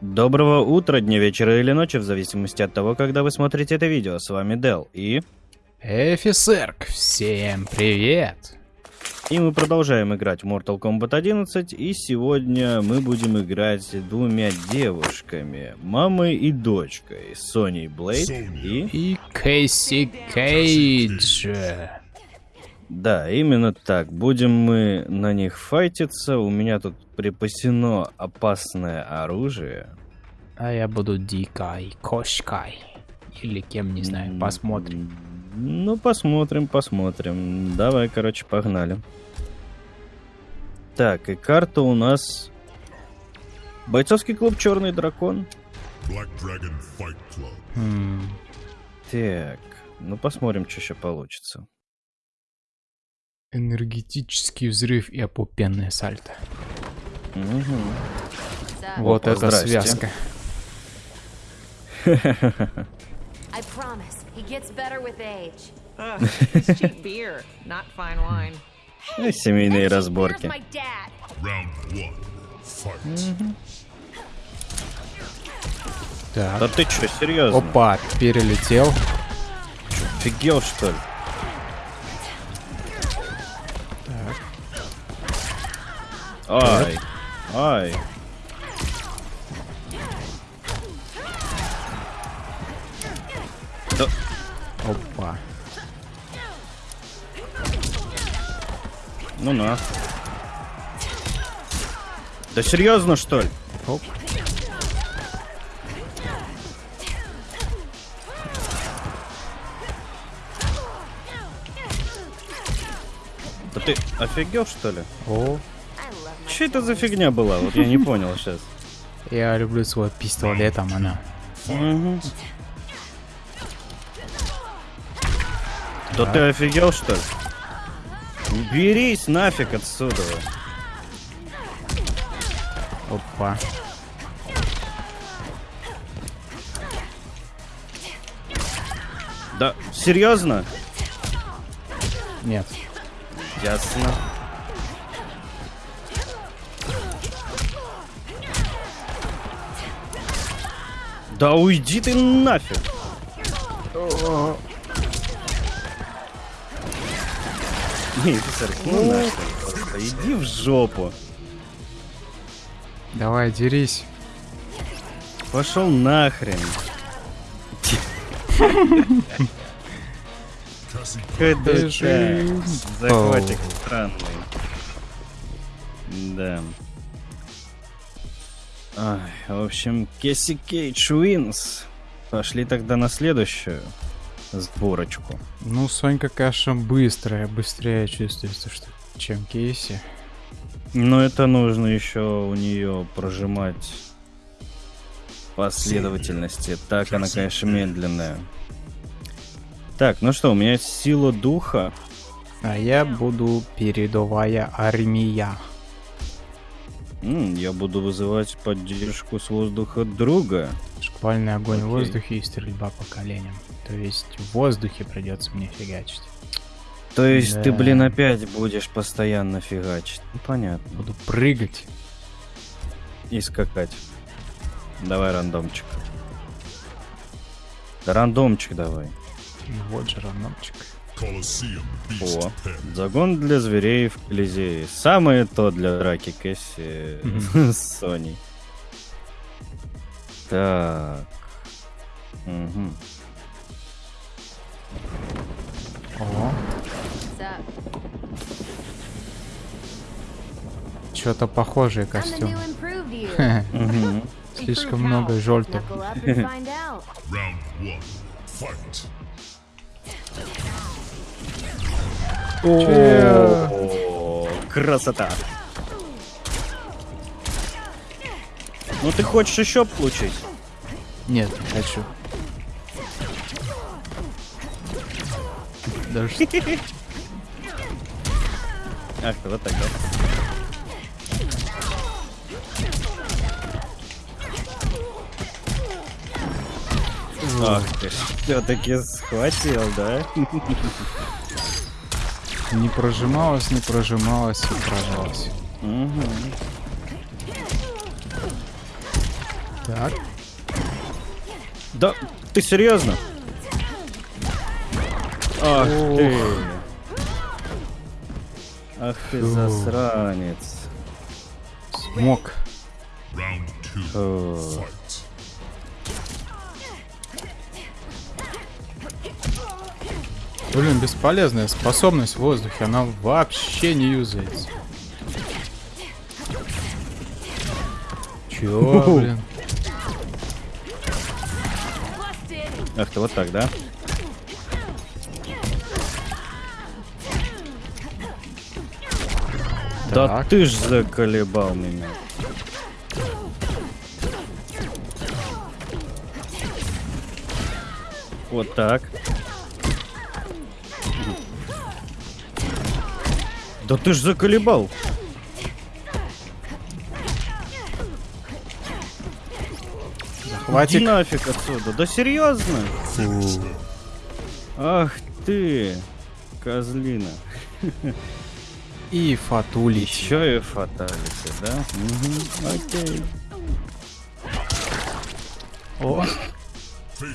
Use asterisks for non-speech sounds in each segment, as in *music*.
Доброго утра, дня, вечера или ночи, в зависимости от того, когда вы смотрите это видео. С вами Дел и... Эфисерк, всем привет! И мы продолжаем играть в Mortal Kombat 11, и сегодня мы будем играть с двумя девушками, мамой и дочкой, Соней Блейд и... И Кейси Кейдж. Да, именно так. Будем мы на них файтиться. У меня тут припасено опасное оружие. А я буду дикой кошкой. Или кем, не знаю, посмотрим. Ну, посмотрим, посмотрим. Давай, короче, погнали. Так, и карта у нас... Бойцовский клуб «Черный дракон». Black Dragon Fight Club. Хм, Так, ну посмотрим, что еще получится. Энергетический взрыв и опупенное сальто. Мгм. Вот Опа, это связка. *laughs* I promise, he gets better with age. Ugh, it's cheap beer, not fine wine. Ну, семейные Where's разборки. Fight. Да Так. ты что, серьезно? Опа, перелетел. Офигел, что ли? Ай, ай. Да, Опа. Ну на. Да серьезно, что ли? Оп. Да ты офигел, что ли? О, Че это за фигня была? Вот я не *laughs* понял сейчас. я люблю свой пистолетом, она. Да ты офигел, что ли? Уберись нафиг отсюда. Опа. Да, серьезно? Нет. Ясно. Да уйди ты нафиг. Не, офицер, ну нахер просто. Иди в жопу. Давай, дерись. Пошел нахрен. Бежим. захватик странный. Да. Ай, в общем, Cassie Cage wins. Пошли тогда на следующую сборочку. Ну, Сонька, конечно, быстрая, быстрее чувствуется, что чем Кейси. Но это нужно еще у нее прожимать последовательности. Так она, конечно, медленная. Так, ну что, у меня сила духа. А я буду передовая армия. Я буду вызывать поддержку с воздуха друга. Шквальный огонь в Окей. воздухе и стрельба по коленям. То есть в воздухе придется мне фигачить. То есть ты, Да. блин, опять будешь постоянно фигачить. Ну, понятно. Буду прыгать. И скакать. Давай рандомчик. Да рандомчик давай. Ну Вот же Beast О, загон для зверей в Колизее. Самое то для драки Кэсси с *laughs* Соней. Так. Мгм. Up and find out. Round one. Fight. О, красота. Ну ты хочешь еще получить? Нет, не хочу. Даже Ах ты, вот так, да? Ах ты, все-таки схватил, да? Не прожималась, не прожималась и прожалась. Мгм. Так. Да, ты серьезно? Ах ты. Ах ты засранец. Смог. Фу. Блин, бесполезная способность в воздухе. Она вообще не юзается. Чё, блин? Ах ты, вот так, да? Да Так. ты ж заколебал меня. Вот так. Да ты ж заколебал. Иди Хватит. нафиг отсюда. Да серьезно? Ах ты, козлина. *laughs* И фатулич. Еще и фаталити, да? Угу, окей. О. *laughs*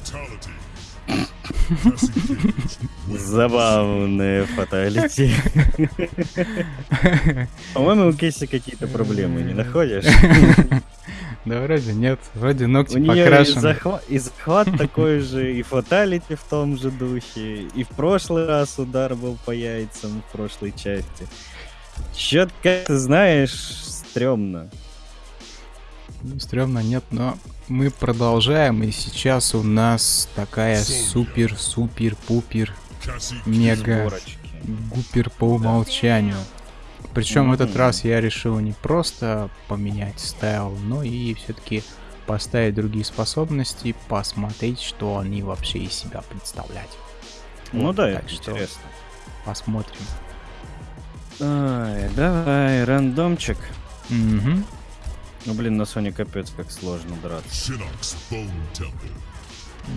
Забавные фаталити. *laughs* По-моему, у Кейси какие-то проблемы, не находишь? *laughs* да вроде нет. Вроде ногти У нее и, покрашены. захва- и захват такой же, и фаталити в том же духе, и в прошлый раз удар был по яйцам в прошлой части. Как ты знаешь, стрёмно. Ну, Стрёмно нет, но мы продолжаем. И сейчас у нас такая супер-супер-пупер мега гупер по умолчанию. Причем в этот раз я решил не просто поменять стайл, но и все-таки поставить другие способности, посмотреть, что они вообще из себя представлять. Ну Вот, да, так это что интересно. Посмотрим. Ай, давай, рандомчик. Мгм. Ну блин, на Соне капец как сложно драться.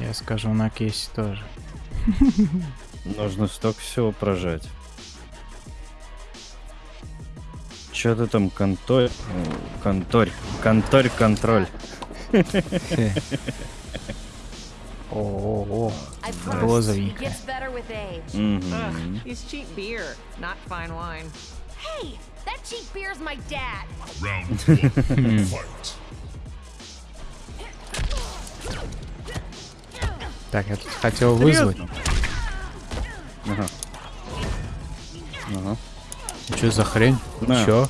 Я скажу на кейсе тоже. Нужно столько всего прожать. Чё ты там, конторь? Конторь. Конторь, контроль. О-о-о. I promise. He Розовенькая. gets better with age. Мгм. Ugh, he's cheap beer, not fine wine. Hey, that cheap beer's my dad. Round one. Fight. Так, я тут хотел вызвать. Ага. Ага. Что за хрень? На. Чё?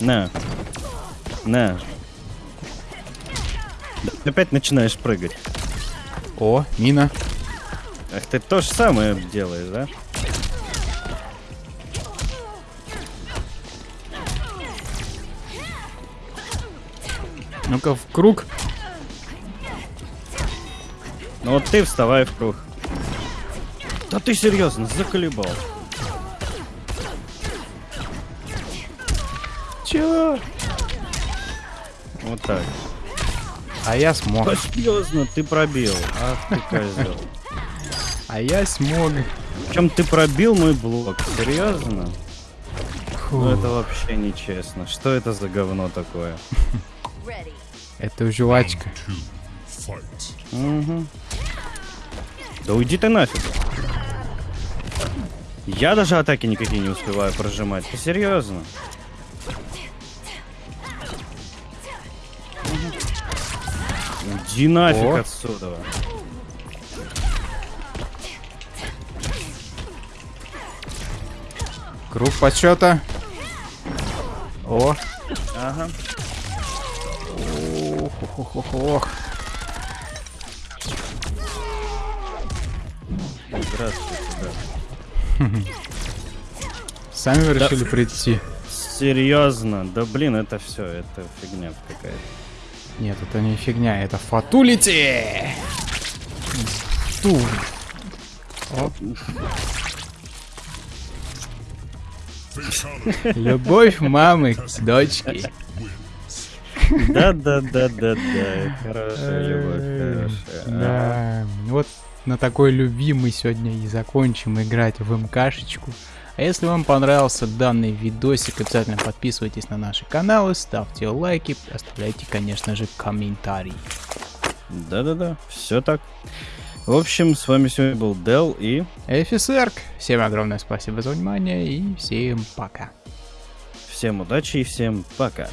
На. На. Опять начинаешь прыгать. О, мина. Ах, ты то же самое делаешь, да? Ну-ка, в круг. Ну вот ты вставай в круг. Да ты серьезно, заколебал. Чё? Вот так. А я смог. Да серьезно, ты пробил. Ах ты козел. А я смог. Причем ты пробил мой блок. Серьезно? Фу. Ну это вообще нечестно. Что это за говно такое? Это жвачка. Мгм. Да уйди ты нафиг. Я даже атаки никакие не успеваю прожимать. Ты серьезно? Уйди нафиг О. отсюда. Круг почета. О. Ага. Ох, ох, ох, ох. Здравствуйте, да. *laughs* Сами вы решили прийти? Серьезно? Да блин, это все, это фигня какая-то. Нет, это не фигня, это фатулити! Ту. Оп. Fatality. Любовь мамы к дочке. Wins. Да-да-да-да-да. Хорошая любовь, хорошая. Да, вот на такой любви мы сегодня и закончим играть в МКшечку. А если вам понравился данный видосик, обязательно подписывайтесь на наши каналы, ставьте лайки, оставляйте, конечно же, комментарии. Да-да-да, все так. В общем, с вами сегодня был Дел и... Эфисерк, всем огромное спасибо за внимание и всем пока. Всем удачи и всем пока.